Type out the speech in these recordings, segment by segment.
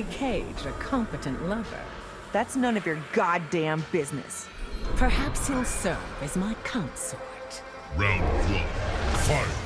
Is Johnny Cage a competent lover? That's none of your goddamn business. Perhaps he'll serve as my consort. Round one, fight!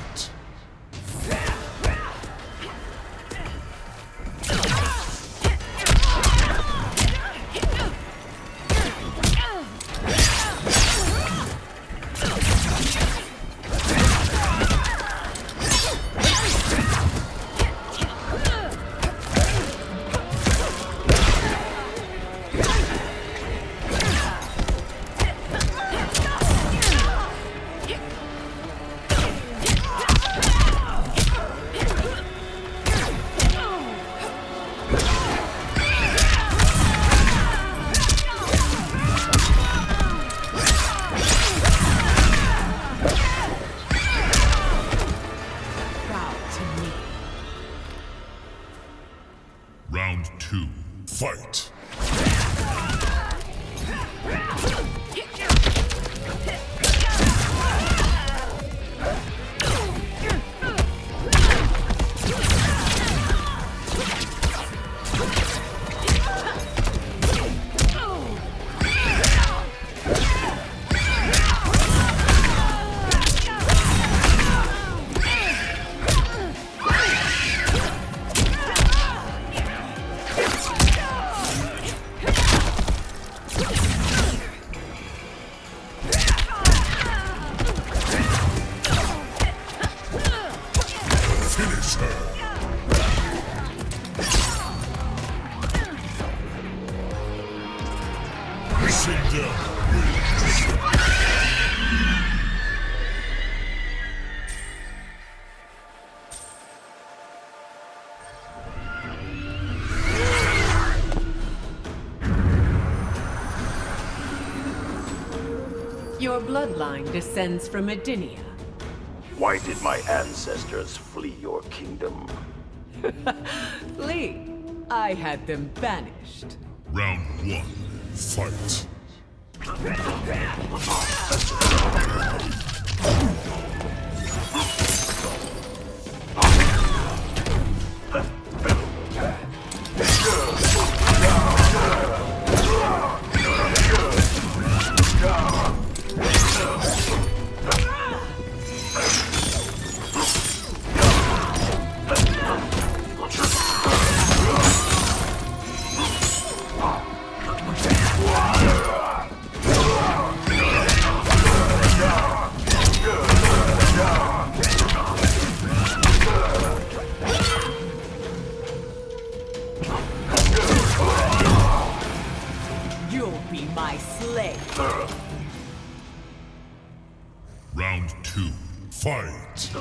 Bloodline descends from Edenia. Why did my ancestors flee your kingdom? Lee, I had them banished. Round one, fight! Round two, fight!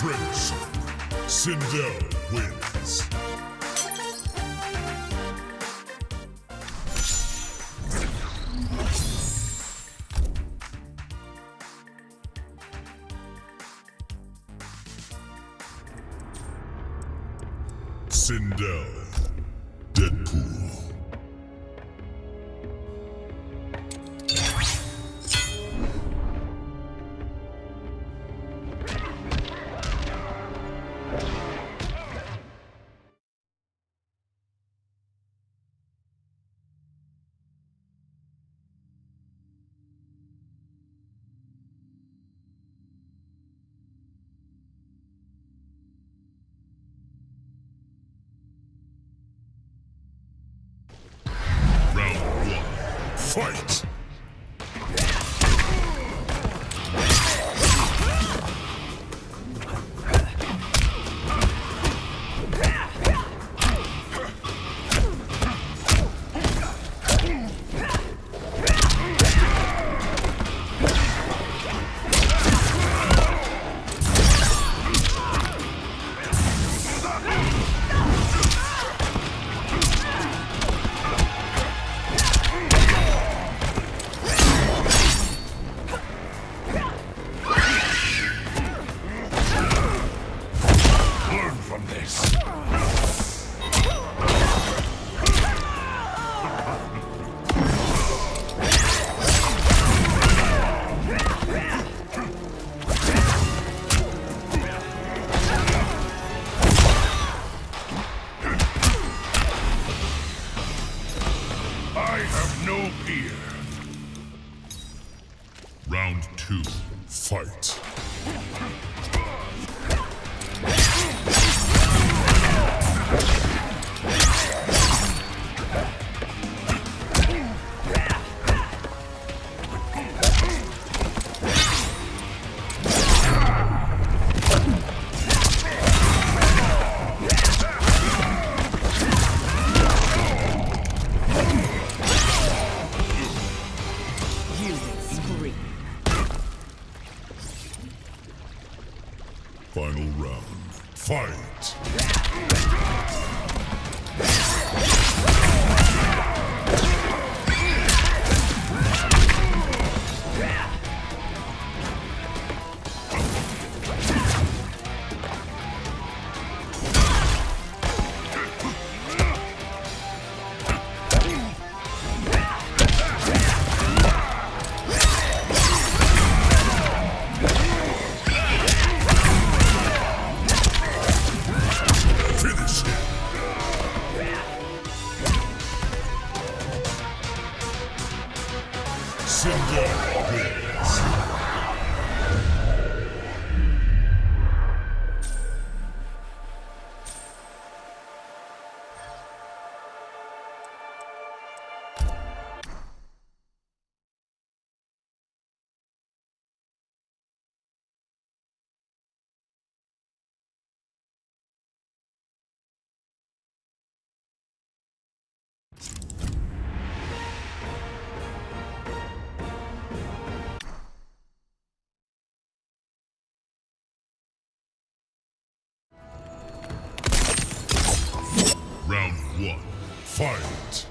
Friendship. Sindel wins. Fight! Fight.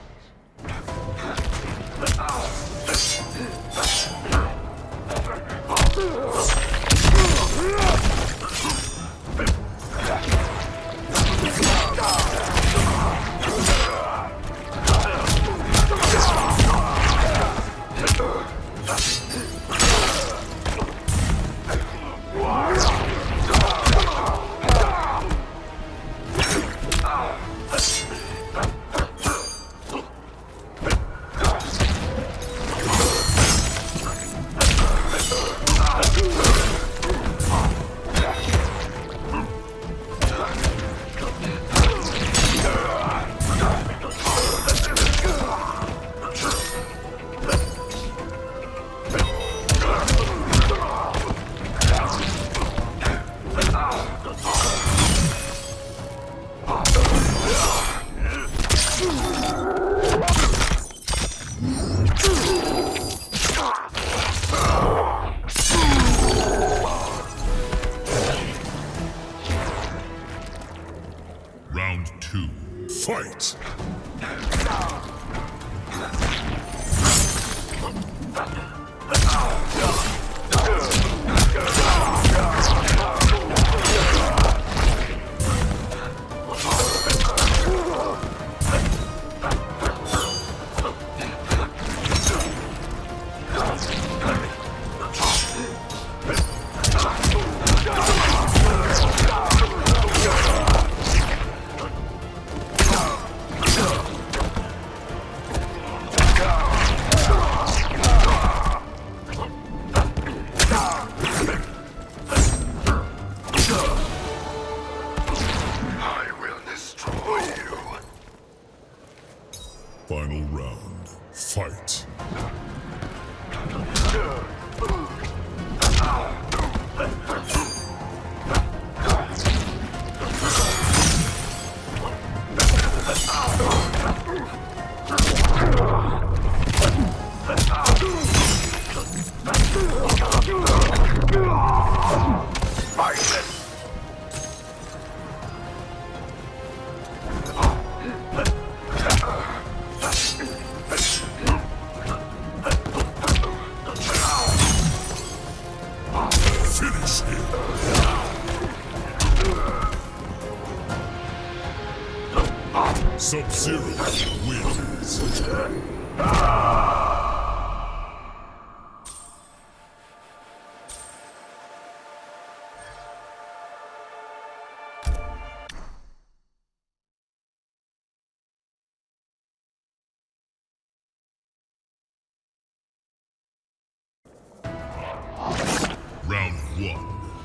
One.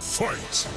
Fight!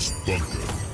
Garage Bunker.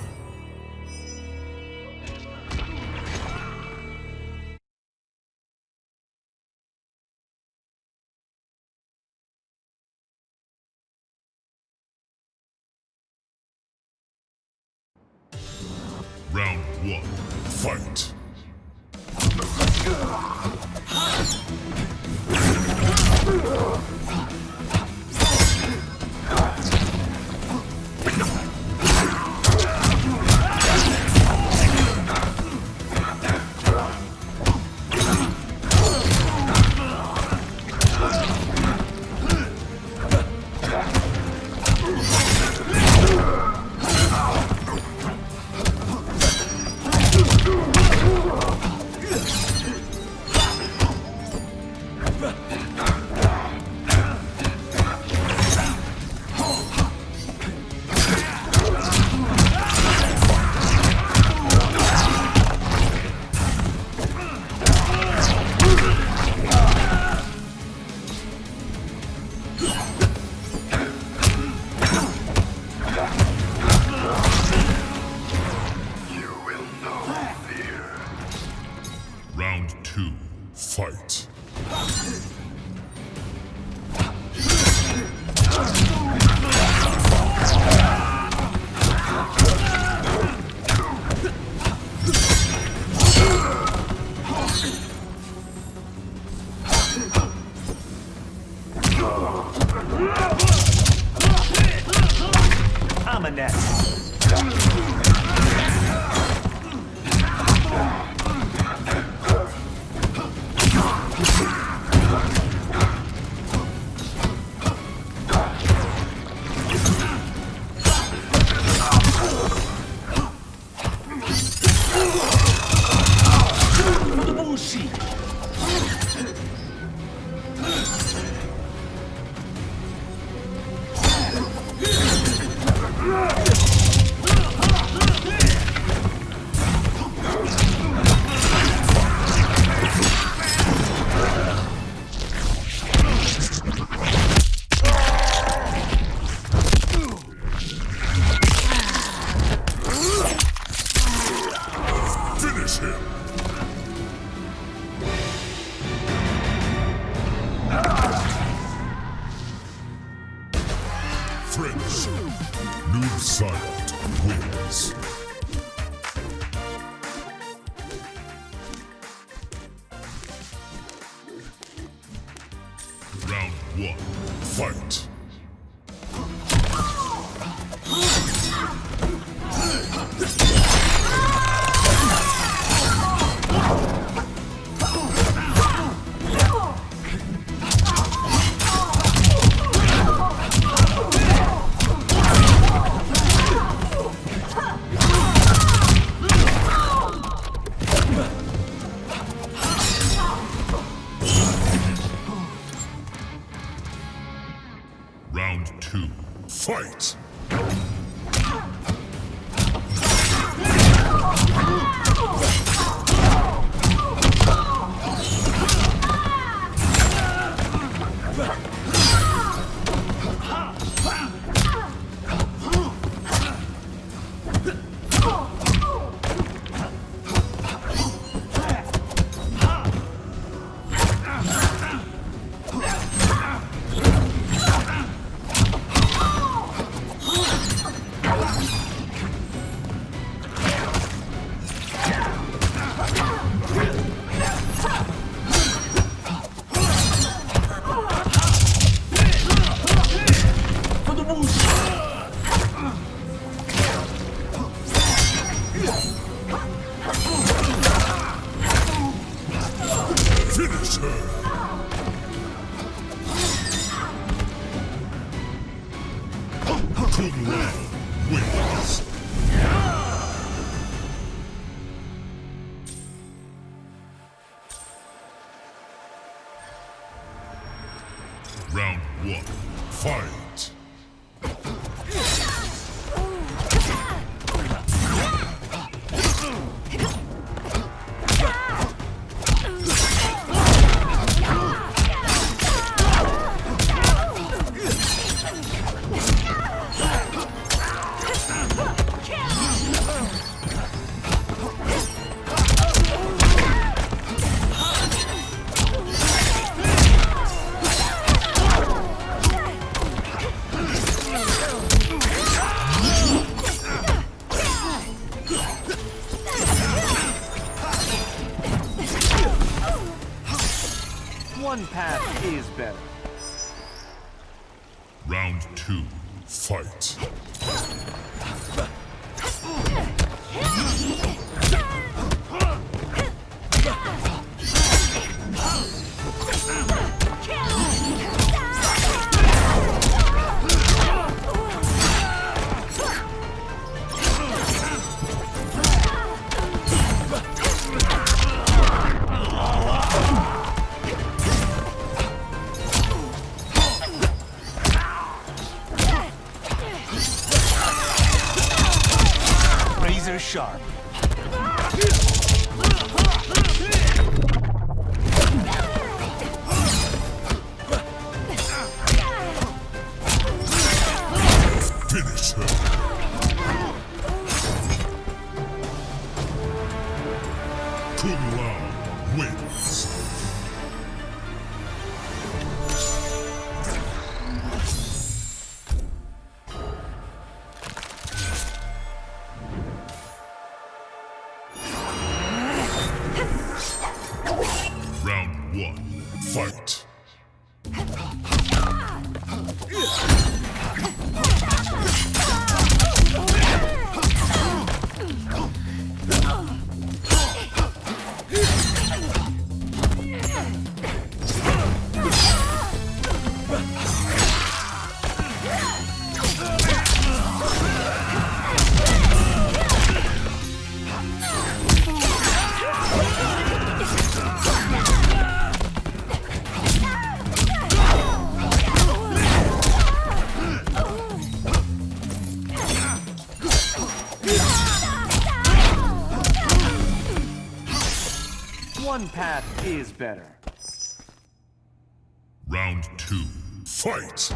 Fight! Better. Round two, fight!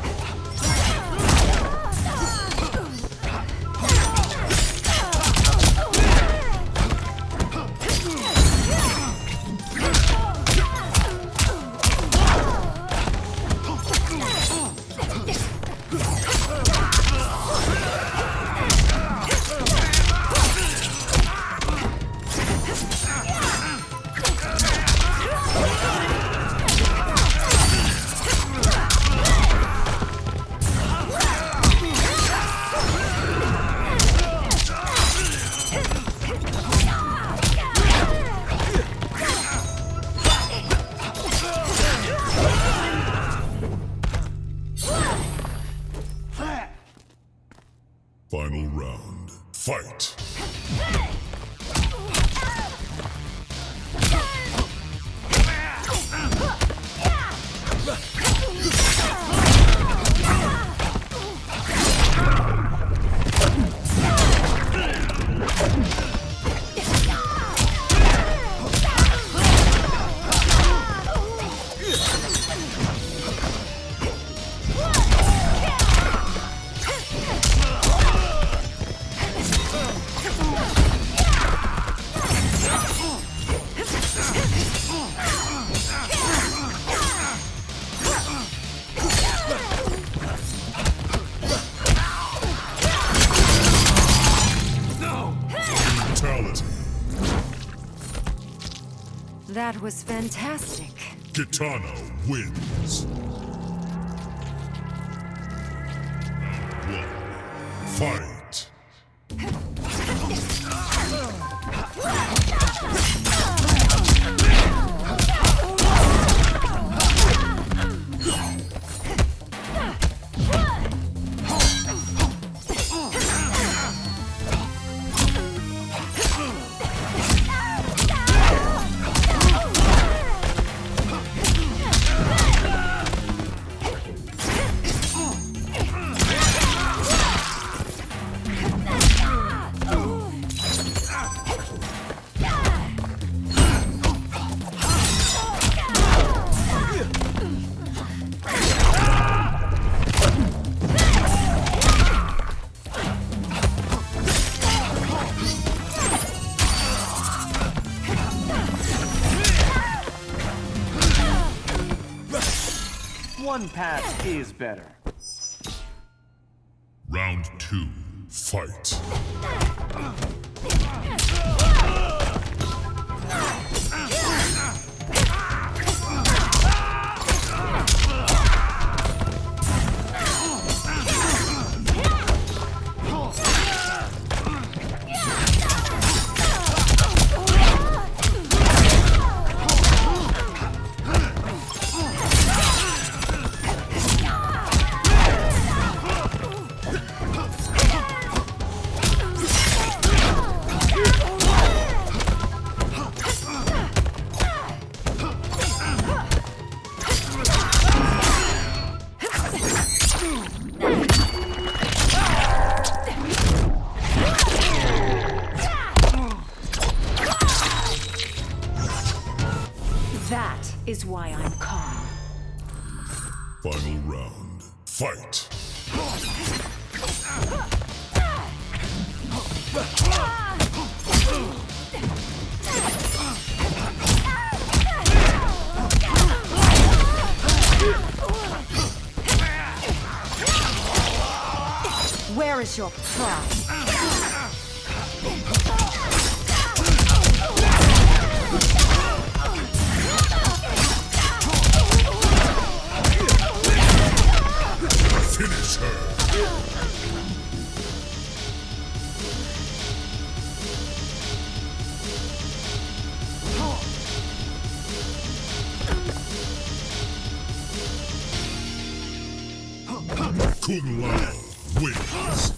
Fantastic. Kitana wins. One, fight! One pass is better. Round two, fight! Final round, fight! Where is your pride? Kung Lao wins.